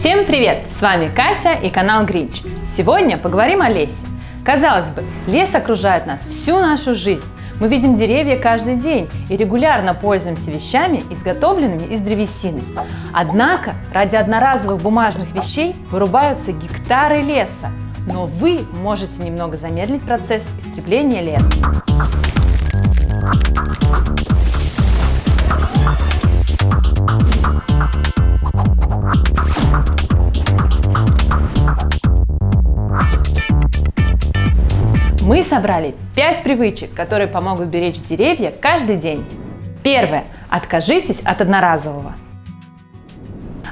Всем привет! С вами Катя и канал Гринч. Сегодня поговорим о лесе. Казалось бы, лес окружает нас всю нашу жизнь. Мы видим деревья каждый день и регулярно пользуемся вещами, изготовленными из древесины. Однако ради одноразовых бумажных вещей вырубаются гектары леса. Но вы можете немного замедлить процесс истребления леса. Мы собрали 5 привычек, которые помогут беречь деревья каждый день. Первое. Откажитесь от одноразового.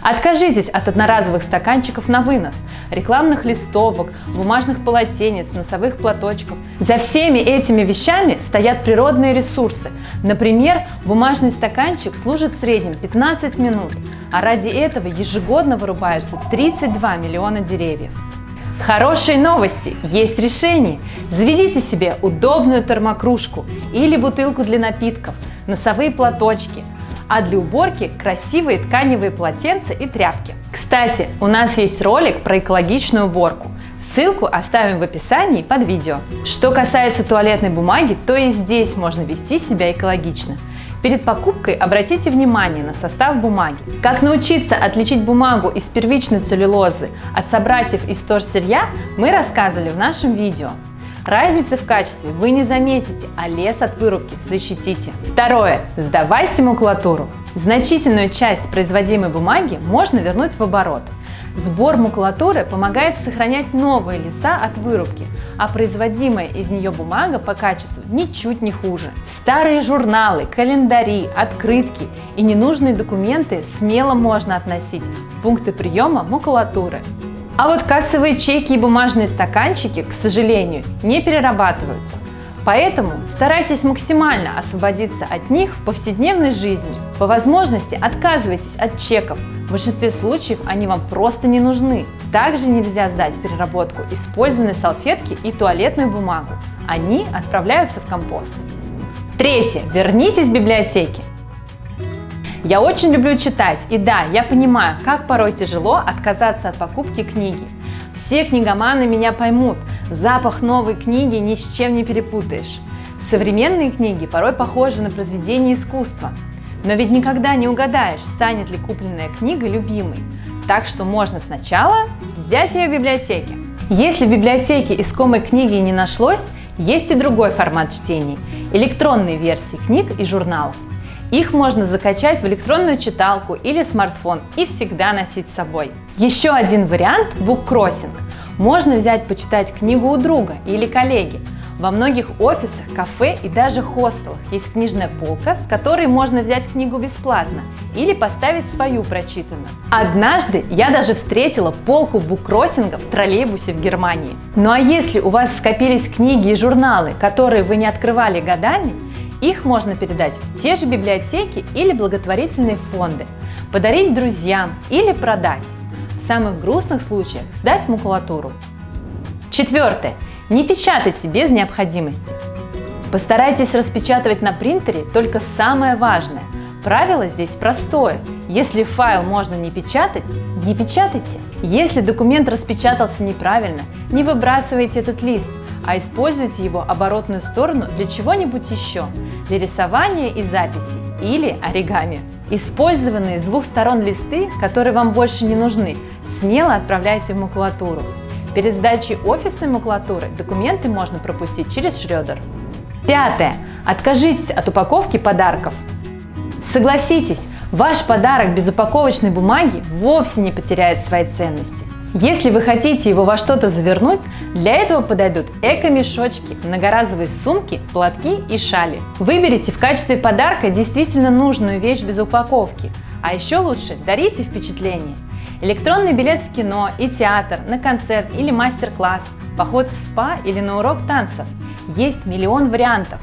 Откажитесь от одноразовых стаканчиков на вынос, рекламных листовок, бумажных полотенец, носовых платочков. За всеми этими вещами стоят природные ресурсы. Например, бумажный стаканчик служит в среднем 15 минут, а ради этого ежегодно вырубается 32 миллиона деревьев. Хорошие новости! Есть решение! Заведите себе удобную термокружку или бутылку для напитков, носовые платочки, а для уборки красивые тканевые полотенца и тряпки. Кстати, у нас есть ролик про экологичную уборку. Ссылку оставим в описании под видео. Что касается туалетной бумаги, то и здесь можно вести себя экологично. Перед покупкой обратите внимание на состав бумаги. Как научиться отличить бумагу из первичной целлюлозы от собратьев из торсырья мы рассказывали в нашем видео. Разницы в качестве вы не заметите, а лес от вырубки защитите. Второе. Сдавайте макулатуру. Значительную часть производимой бумаги можно вернуть в оборот. Сбор макулатуры помогает сохранять новые леса от вырубки, а производимая из нее бумага по качеству ничуть не хуже. Старые журналы, календари, открытки и ненужные документы смело можно относить в пункты приема макулатуры. А вот кассовые чеки и бумажные стаканчики, к сожалению, не перерабатываются. Поэтому старайтесь максимально освободиться от них в повседневной жизни. По возможности отказывайтесь от чеков, в большинстве случаев они вам просто не нужны. Также нельзя сдать переработку использованные салфетки и туалетную бумагу. Они отправляются в компост. Третье. Вернитесь в библиотеки. Я очень люблю читать, и да, я понимаю, как порой тяжело отказаться от покупки книги. Все книгоманы меня поймут, запах новой книги ни с чем не перепутаешь. Современные книги порой похожи на произведения искусства, но ведь никогда не угадаешь, станет ли купленная книга любимой. Так что можно сначала взять ее в библиотеке. Если в библиотеке искомой книги не нашлось, есть и другой формат чтений – электронные версии книг и журналов. Их можно закачать в электронную читалку или смартфон и всегда носить с собой. Еще один вариант – буккроссинг. Можно взять почитать книгу у друга или коллеги – во многих офисах, кафе и даже хостелах есть книжная полка, с которой можно взять книгу бесплатно или поставить свою прочитанную. Однажды я даже встретила полку буккроссинга в троллейбусе в Германии. Ну а если у вас скопились книги и журналы, которые вы не открывали годами, их можно передать в те же библиотеки или благотворительные фонды, подарить друзьям или продать. В самых грустных случаях сдать макулатуру. Четвертое. Не печатайте без необходимости. Постарайтесь распечатывать на принтере только самое важное. Правило здесь простое. Если файл можно не печатать, не печатайте. Если документ распечатался неправильно, не выбрасывайте этот лист, а используйте его оборотную сторону для чего-нибудь еще, для рисования и записей или оригами. Использованные с двух сторон листы, которые вам больше не нужны, смело отправляйте в макулатуру. Перед сдачей офисной макулатуры документы можно пропустить через шредер. Пятое. Откажитесь от упаковки подарков. Согласитесь, ваш подарок без упаковочной бумаги вовсе не потеряет своей ценности. Если вы хотите его во что-то завернуть, для этого подойдут эко-мешочки, многоразовые сумки, платки и шали. Выберите в качестве подарка действительно нужную вещь без упаковки, а еще лучше дарите впечатление. Электронный билет в кино и театр, на концерт или мастер-класс, поход в спа или на урок танцев. Есть миллион вариантов.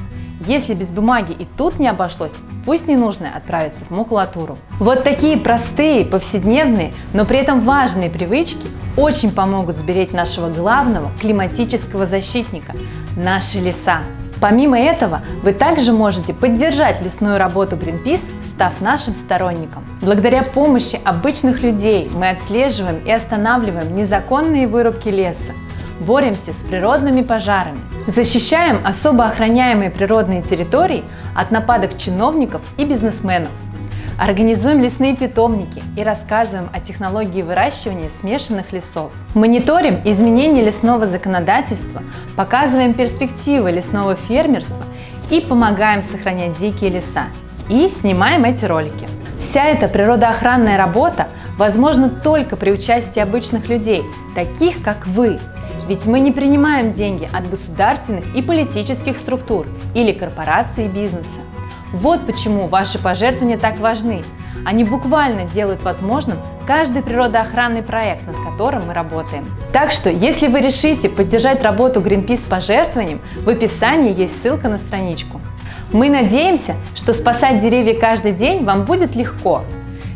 Если без бумаги и тут не обошлось, пусть ненужное отправится в макулатуру. Вот такие простые, повседневные, но при этом важные привычки очень помогут сберечь нашего главного климатического защитника – наши леса. Помимо этого, вы также можете поддержать лесную работу Greenpeace став нашим сторонником. Благодаря помощи обычных людей мы отслеживаем и останавливаем незаконные вырубки леса, боремся с природными пожарами, защищаем особо охраняемые природные территории от нападок чиновников и бизнесменов, Организуем лесные питомники и рассказываем о технологии выращивания смешанных лесов. Мониторим изменения лесного законодательства, показываем перспективы лесного фермерства и помогаем сохранять дикие леса. И снимаем эти ролики. Вся эта природоохранная работа возможна только при участии обычных людей, таких как вы. Ведь мы не принимаем деньги от государственных и политических структур или корпораций бизнеса. Вот почему ваши пожертвования так важны. Они буквально делают возможным каждый природоохранный проект, над которым мы работаем. Так что, если вы решите поддержать работу Greenpeace пожертвованием, в описании есть ссылка на страничку. Мы надеемся, что спасать деревья каждый день вам будет легко.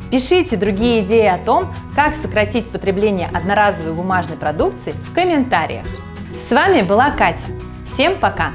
Пишите другие идеи о том, как сократить потребление одноразовой бумажной продукции в комментариях. С вами была Катя. Всем пока!